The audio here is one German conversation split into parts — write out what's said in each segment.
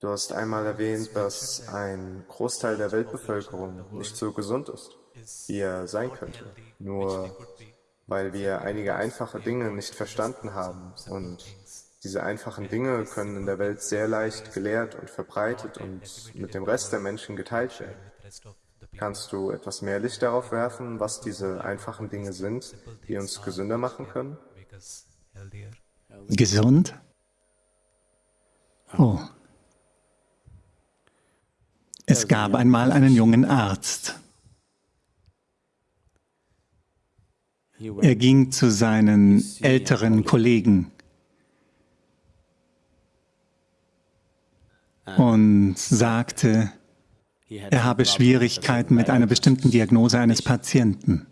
Du hast einmal erwähnt, dass ein Großteil der Weltbevölkerung nicht so gesund ist, wie er sein könnte, nur weil wir einige einfache Dinge nicht verstanden haben. Und diese einfachen Dinge können in der Welt sehr leicht gelehrt und verbreitet und mit dem Rest der Menschen geteilt werden. Kannst du etwas mehr Licht darauf werfen, was diese einfachen Dinge sind, die uns gesünder machen können? Gesund? Oh. Es gab einmal einen jungen Arzt. Er ging zu seinen älteren Kollegen und sagte, er habe Schwierigkeiten mit einer bestimmten Diagnose eines Patienten.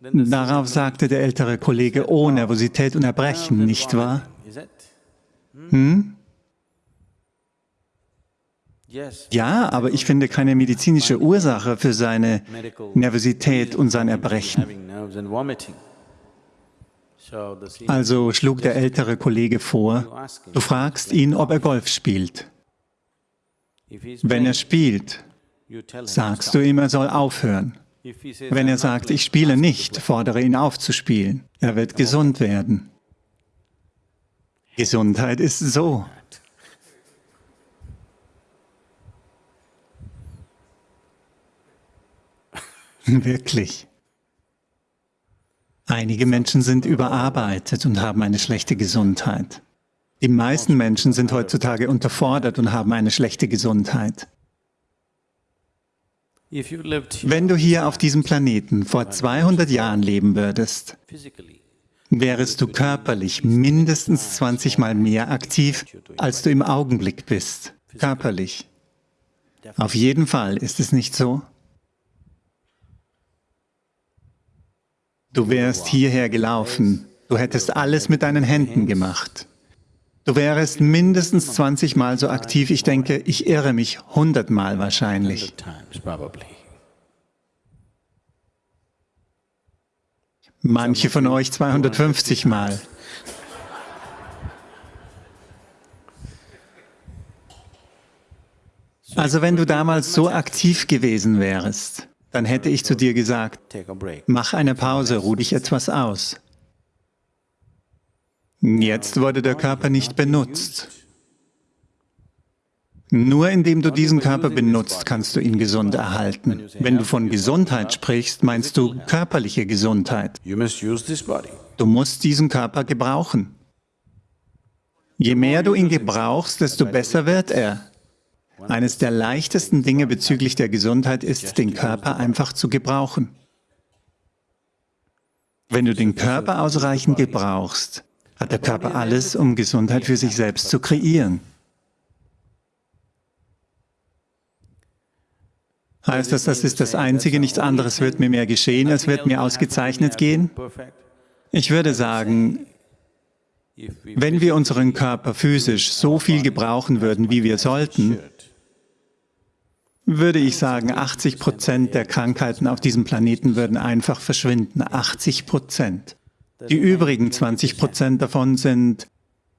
Darauf sagte der ältere Kollege, oh, Nervosität und Erbrechen, nicht wahr? Hm? Ja, aber ich finde keine medizinische Ursache für seine Nervosität und sein Erbrechen. Also schlug der ältere Kollege vor, du fragst ihn, ob er Golf spielt. Wenn er spielt, sagst du ihm, er soll aufhören. Wenn er sagt, ich spiele nicht, fordere ihn auf zu spielen. Er wird gesund werden. Gesundheit ist so. Wirklich. Einige Menschen sind überarbeitet und haben eine schlechte Gesundheit. Die meisten Menschen sind heutzutage unterfordert und haben eine schlechte Gesundheit. Wenn du hier auf diesem Planeten vor 200 Jahren leben würdest, wärest du körperlich mindestens 20 Mal mehr aktiv, als du im Augenblick bist. Körperlich. Auf jeden Fall, ist es nicht so? Du wärst hierher gelaufen, du hättest alles mit deinen Händen gemacht. Du wärst mindestens 20 Mal so aktiv, ich denke, ich irre mich 100 Mal wahrscheinlich. Manche von euch 250 Mal. Also wenn du damals so aktiv gewesen wärst, dann hätte ich zu dir gesagt, mach eine Pause, ruh dich etwas aus. Jetzt wurde der Körper nicht benutzt. Nur indem du diesen Körper benutzt, kannst du ihn gesund erhalten. Wenn du von Gesundheit sprichst, meinst du körperliche Gesundheit. Du musst diesen Körper gebrauchen. Je mehr du ihn gebrauchst, desto besser wird er. Eines der leichtesten Dinge bezüglich der Gesundheit ist, den Körper einfach zu gebrauchen. Wenn du den Körper ausreichend gebrauchst, hat der Körper alles, um Gesundheit für sich selbst zu kreieren. Heißt das, das ist das Einzige, nichts anderes wird mir mehr geschehen, es wird mir ausgezeichnet gehen? Ich würde sagen, wenn wir unseren Körper physisch so viel gebrauchen würden, wie wir sollten, würde ich sagen, 80 Prozent der Krankheiten auf diesem Planeten würden einfach verschwinden. 80 Prozent. Die übrigen 20 Prozent davon sind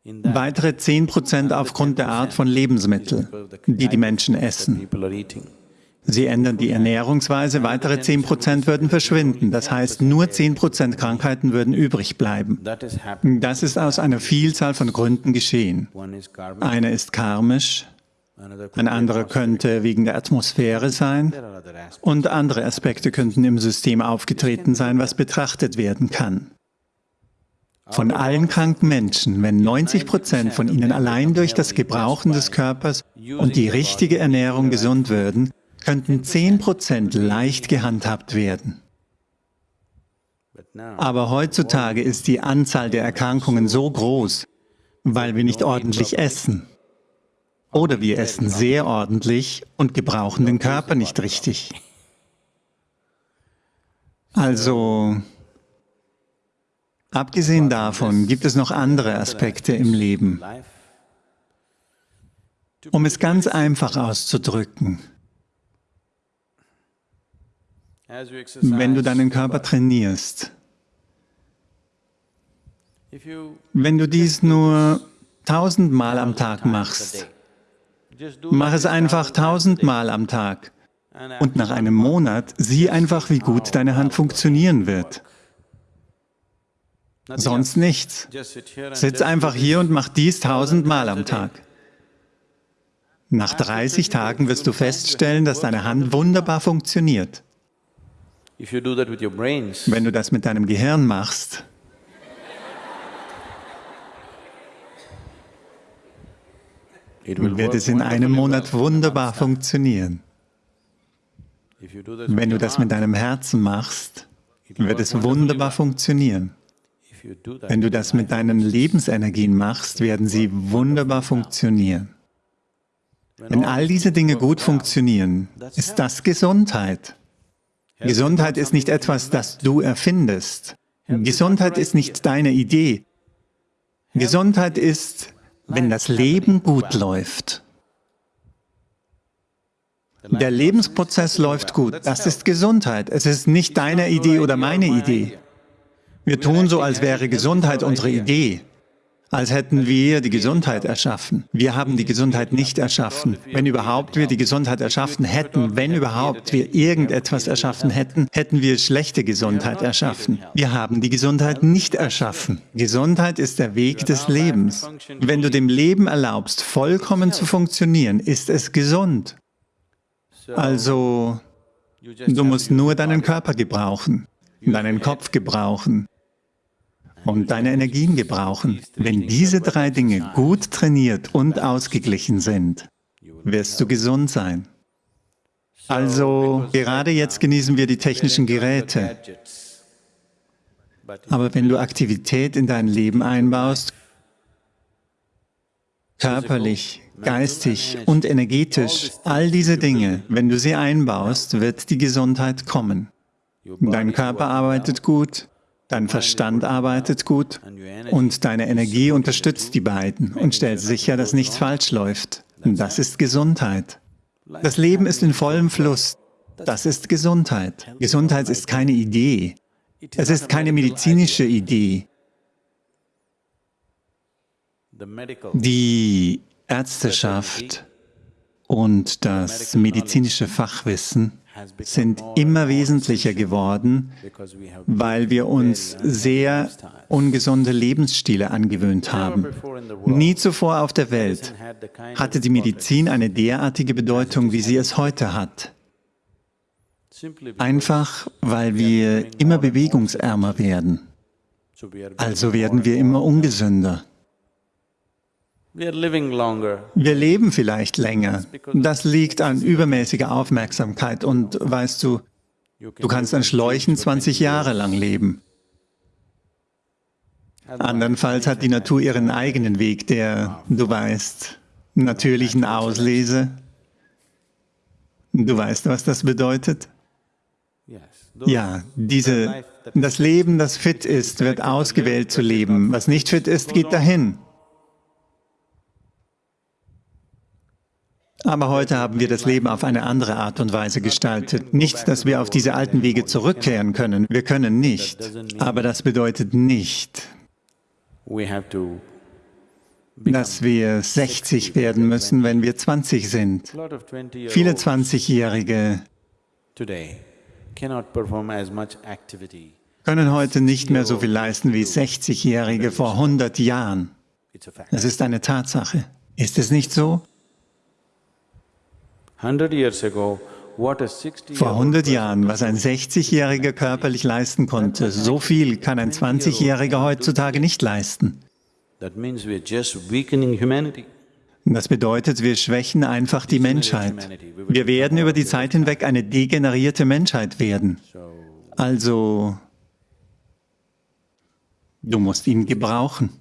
weitere 10 Prozent aufgrund der Art von Lebensmitteln, die die Menschen essen. Sie ändern die Ernährungsweise, weitere 10 Prozent würden verschwinden. Das heißt, nur 10 Prozent Krankheiten würden übrig bleiben. Das ist aus einer Vielzahl von Gründen geschehen. Eine ist karmisch, ein anderer könnte wegen der Atmosphäre sein. Und andere Aspekte könnten im System aufgetreten sein, was betrachtet werden kann. Von allen kranken Menschen, wenn 90 Prozent von ihnen allein durch das Gebrauchen des Körpers und die richtige Ernährung gesund würden, könnten 10 Prozent leicht gehandhabt werden. Aber heutzutage ist die Anzahl der Erkrankungen so groß, weil wir nicht ordentlich essen. Oder wir essen sehr ordentlich und gebrauchen den Körper nicht richtig. Also, abgesehen davon gibt es noch andere Aspekte im Leben. Um es ganz einfach auszudrücken, wenn du deinen Körper trainierst, wenn du dies nur tausendmal am Tag machst, mach es einfach tausendmal am Tag und nach einem Monat sieh einfach, wie gut deine Hand funktionieren wird. Sonst nichts. Sitz einfach hier und mach dies tausendmal am Tag. Nach 30 Tagen wirst du feststellen, dass deine Hand wunderbar funktioniert. Wenn du das mit deinem Gehirn machst, wird es in einem Monat wunderbar funktionieren. Wenn du das mit deinem Herzen machst, wird es wunderbar funktionieren. Wenn du das mit deinen Lebensenergien machst, werden sie wunderbar funktionieren. Wenn all diese Dinge gut funktionieren, ist das Gesundheit. Gesundheit ist nicht etwas, das du erfindest. Gesundheit ist nicht deine Idee. Gesundheit ist, wenn das Leben gut läuft. Der Lebensprozess läuft gut. Das ist Gesundheit. Es ist nicht deine Idee oder meine Idee. Wir tun so, als wäre Gesundheit unsere Idee, als hätten wir die Gesundheit erschaffen. Wir haben die Gesundheit nicht erschaffen. Wenn überhaupt wir die Gesundheit erschaffen hätten, wenn überhaupt wir irgendetwas erschaffen hätten, hätten wir schlechte Gesundheit erschaffen. Wir haben die Gesundheit nicht erschaffen. Gesundheit ist der Weg des Lebens. Wenn du dem Leben erlaubst, vollkommen zu funktionieren, ist es gesund. Also, du musst nur deinen Körper gebrauchen, deinen Kopf gebrauchen, und deine Energien gebrauchen. Wenn diese drei Dinge gut trainiert und ausgeglichen sind, wirst du gesund sein. Also, gerade jetzt genießen wir die technischen Geräte. Aber wenn du Aktivität in dein Leben einbaust, körperlich, geistig und energetisch, all diese Dinge, wenn du sie einbaust, wird die Gesundheit kommen. Dein Körper arbeitet gut, Dein Verstand arbeitet gut und deine Energie unterstützt die beiden und stellt sicher, dass nichts falsch läuft. Das ist Gesundheit. Das Leben ist in vollem Fluss. Das ist Gesundheit. Gesundheit ist keine Idee. Es ist keine medizinische Idee. Die Ärzteschaft und das medizinische Fachwissen sind immer wesentlicher geworden, weil wir uns sehr ungesunde Lebensstile angewöhnt haben. Nie zuvor auf der Welt hatte die Medizin eine derartige Bedeutung, wie sie es heute hat. Einfach, weil wir immer bewegungsärmer werden. Also werden wir immer ungesünder. Wir leben vielleicht länger. Das liegt an übermäßiger Aufmerksamkeit und weißt du, du kannst an Schläuchen 20 Jahre lang leben. Andernfalls hat die Natur ihren eigenen Weg, der, du weißt, natürlichen Auslese. Du weißt, was das bedeutet? Ja, diese, das Leben, das fit ist, wird ausgewählt zu leben. Was nicht fit ist, geht dahin. Aber heute haben wir das Leben auf eine andere Art und Weise gestaltet. Nicht, dass wir auf diese alten Wege zurückkehren können. Wir können nicht. Aber das bedeutet nicht, dass wir 60 werden müssen, wenn wir 20 sind. Viele 20-Jährige können heute nicht mehr so viel leisten wie 60-Jährige vor 100 Jahren. Es ist eine Tatsache. Ist es nicht so? Vor 100 Jahren, was ein 60-Jähriger körperlich leisten konnte, so viel kann ein 20-Jähriger heutzutage nicht leisten. Das bedeutet, wir schwächen einfach die Menschheit. Wir werden über die Zeit hinweg eine degenerierte Menschheit werden. Also, du musst ihn gebrauchen.